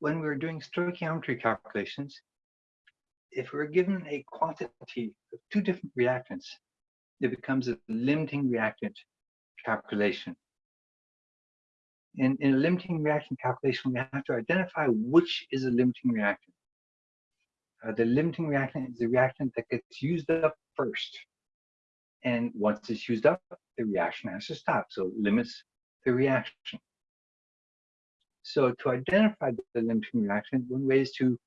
when we're doing stoichiometry calculations, if we're given a quantity of two different reactants, it becomes a limiting reactant calculation. In, in a limiting reactant calculation, we have to identify which is a limiting reactant. Uh, the limiting reactant is the reactant that gets used up first. And once it's used up, the reaction has to stop. So it limits the reaction. So to identify the limiting reaction, one way is to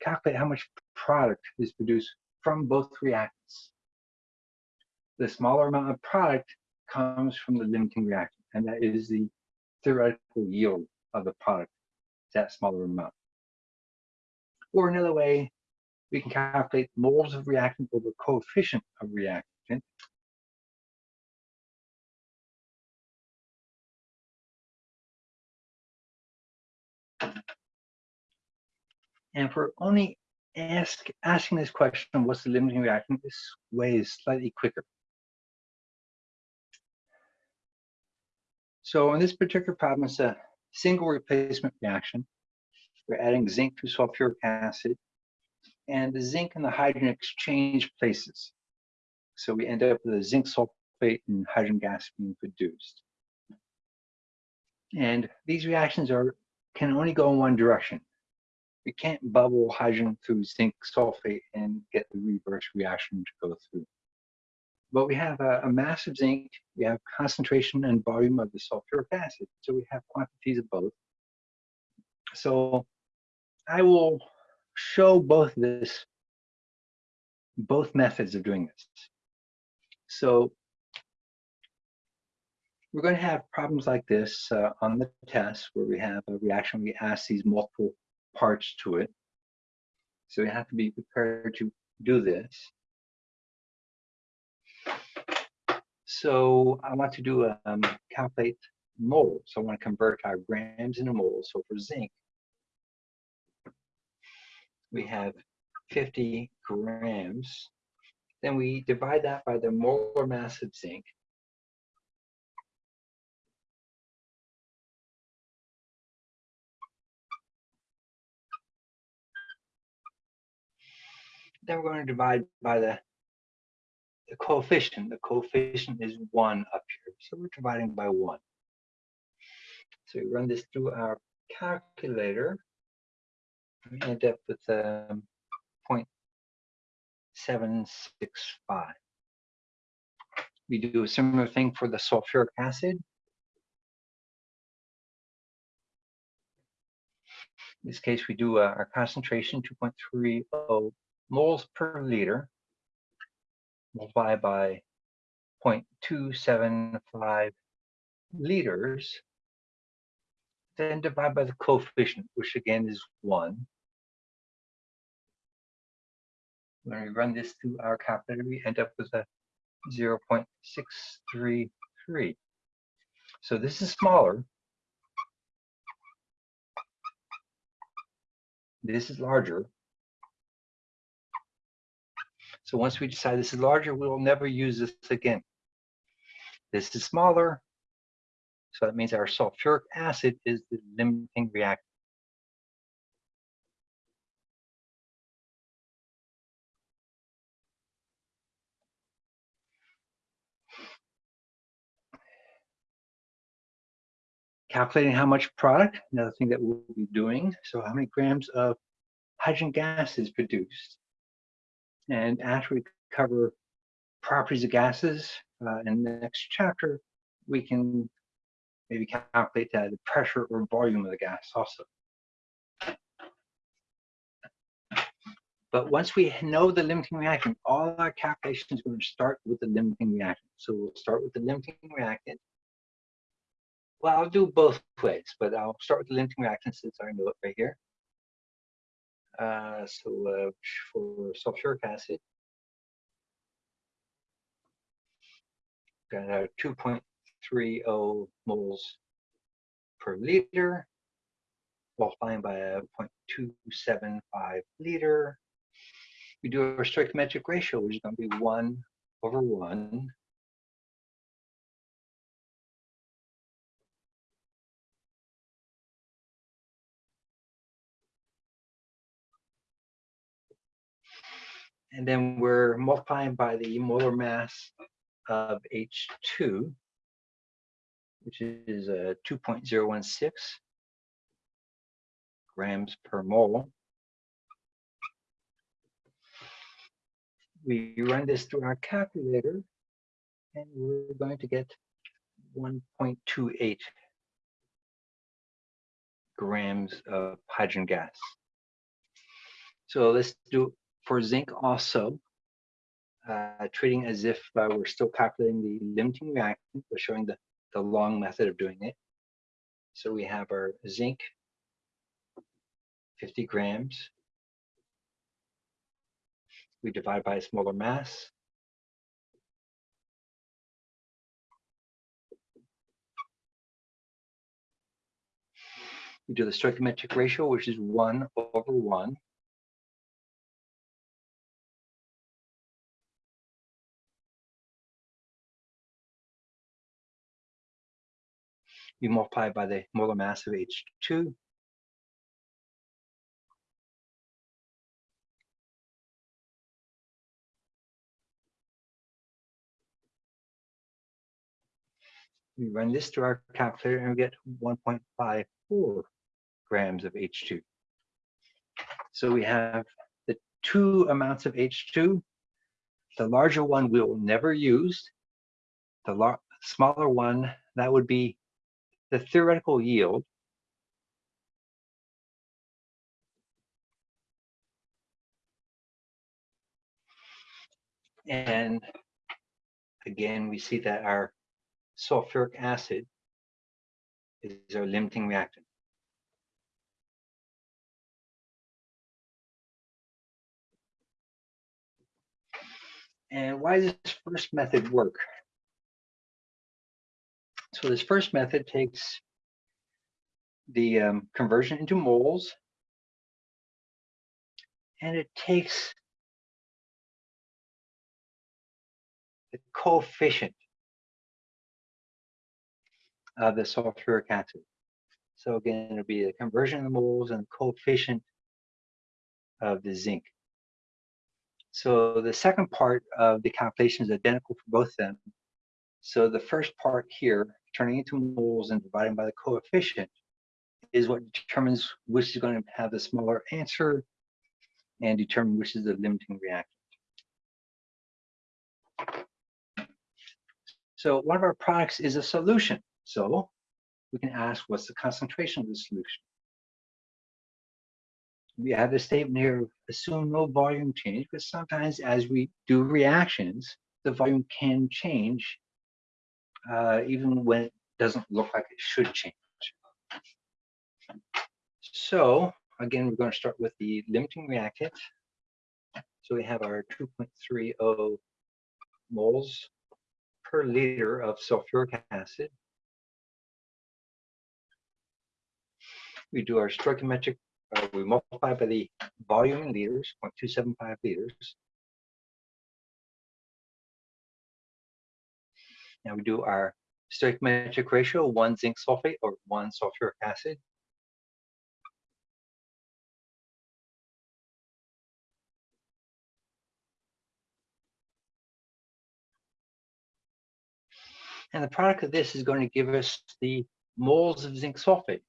calculate how much product is produced from both reactants. The smaller amount of product comes from the limiting reactant, and that is the theoretical yield of the product, that smaller amount. Or another way, we can calculate moles of reactant over coefficient of reactant. And for only ask, asking this question, what's the limiting reaction, this way is slightly quicker. So in this particular problem, it's a single replacement reaction. We're adding zinc to sulfuric acid, and the zinc and the hydrogen exchange places. So we end up with a zinc sulfate and hydrogen gas being produced. And these reactions are can only go in one direction. We can't bubble hydrogen through zinc sulfate and get the reverse reaction to go through. But we have a, a, massive zinc, we have concentration and volume of the sulfuric acid, so we have quantities of both. So I will show both this, both methods of doing this. So we're going to have problems like this uh, on the test where we have a reaction, we ask these multiple parts to it. So we have to be prepared to do this. So I want to do a um, calculate moles. So I want to convert our grams into moles. So for zinc, we have 50 grams. Then we divide that by the molar mass of zinc. Then we're going to divide by the the coefficient. The coefficient is 1 up here. So we're dividing by 1. So we run this through our calculator. We end up with um, 0.765. We do a similar thing for the sulfuric acid. In this case, we do uh, our concentration 2.30 moles per liter multiply by 0.275 liters, then divide by the coefficient, which again is 1. When we run this through our calculator, we end up with a 0.633. So this is smaller. This is larger. So once we decide this is larger, we will never use this again. This is smaller. So that means our sulfuric acid is the limiting reactant. calculating how much product, another thing that we'll be doing. So how many grams of hydrogen gas is produced. And after we cover properties of gases uh, in the next chapter, we can maybe calculate the pressure or volume of the gas also. But once we know the limiting reactant, all our calculations are going to start with the limiting reactant. So we'll start with the limiting reactant. Well, I'll do both ways, but I'll start with the limiting reactant since I know it right here. So for sulfuric acid, got our 2.30 moles per liter, multiplying by a 0.275 liter. We do our stoichiometric ratio, which is going to be 1 over 1. And then we're multiplying by the molar mass of H2, which is uh, 2.016 grams per mole. We run this through our calculator, and we're going to get 1.28 grams of hydrogen gas. So let's do for zinc also, uh, treating as if uh, we're still calculating the limiting reactant. We're showing the, the long method of doing it. So we have our zinc, 50 grams. We divide by its molar mass. We do the stoichiometric ratio, which is 1 over 1. We multiply by the molar mass of H2. We run this through our calculator and we get 1.54 grams of H2. So we have the two amounts of H2. The larger one we will never use. The smaller one, that would be the theoretical yield. And again, we see that our sulfuric acid is our limiting reactant. And why does this first method work? So this first method takes the um, conversion into moles, and it takes the coefficient of the sulfuric acid. So again, it'll be the conversion of the moles and the coefficient of the zinc. So the second part of the calculation is identical for both of them. So the first part here, turning into moles and dividing by the coefficient, is what determines which is going to have the smaller answer and determine which is the limiting reactant. So one of our products is a solution. So we can ask what's the concentration of the solution? we have the statement here, assume no volume change, but sometimes as we do reactions, the volume can change uh, even when it doesn't look like it should change. So again, we're going to start with the limiting reactant. So we have our 2.30 moles per liter of sulfuric acid. We do our stoichiometric uh, we multiply by the volume in liters, 0.275 liters. Now we do our stoichiometric ratio, one zinc sulfate or one sulfuric acid. And the product of this is going to give us the moles of zinc sulfate.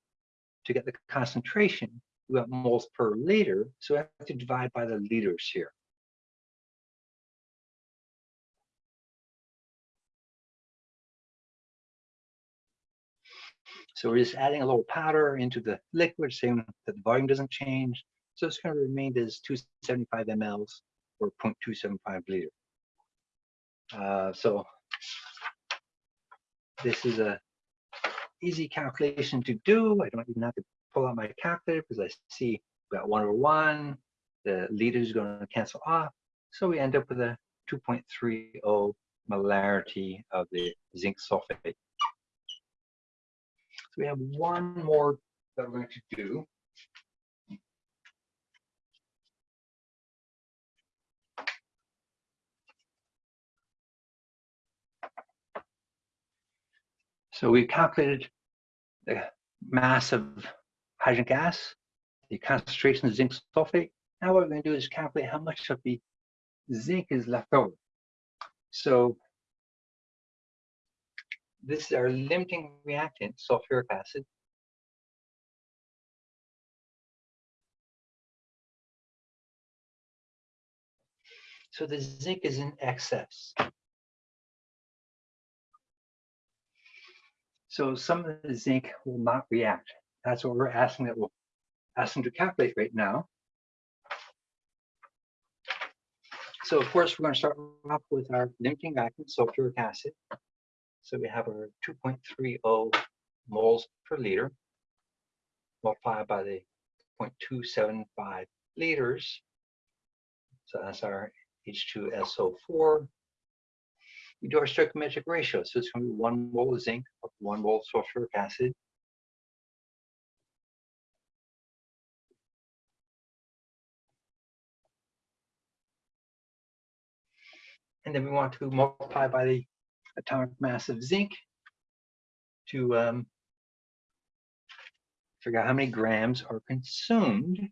To get the concentration, we want moles per liter, so we have to divide by the liters here. So we're just adding a little powder into the liquid, saying that the volume doesn't change. So it's going to remain as 275 mLs or 0.275 liter. Uh, so this is a easy calculation to do. I don't even have to pull out my calculator because I see we got one over one, the liter is going to cancel off. So we end up with a 2.30 molarity of the zinc sulfate. We have one more that we're going to do. So we calculated the mass of hydrogen gas, the concentration of zinc sulfate. Now what we're going to do is calculate how much of the zinc is left over. So this is our limiting reactant, sulfuric acid. So the zinc is in excess. So some of the zinc will not react. That's what we're asking that we'll ask them to calculate right now. So of course, we're going to start off with our limiting reactant, sulfuric acid. So we have our 2.30 moles per liter multiplied by the 0.275 liters. So that's our H2SO4. We do our stoichiometric ratio. So it's going to be one mole of zinc of one mole of sulfuric acid. And then we want to multiply by the atomic mass of zinc to um, figure out how many grams are consumed.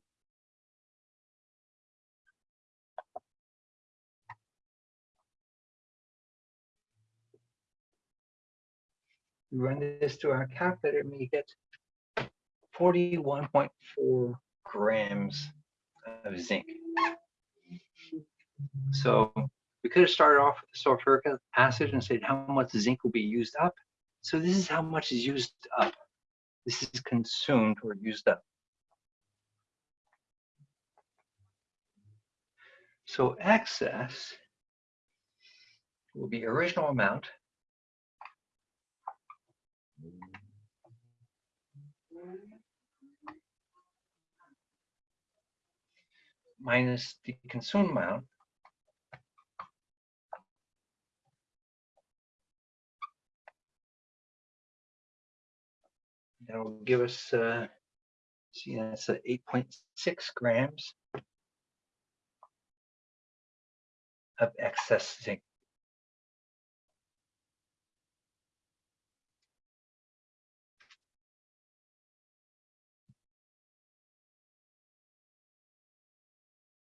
We run this through our calculator and we get 41.4 grams of zinc. So we could have started off with sulfuric acid and said how much zinc will be used up. So this is how much is used up. This is consumed or used up. So excess will be original amount minus the consumed amount that will give us uh see that's uh, 8.6 grams of excess zinc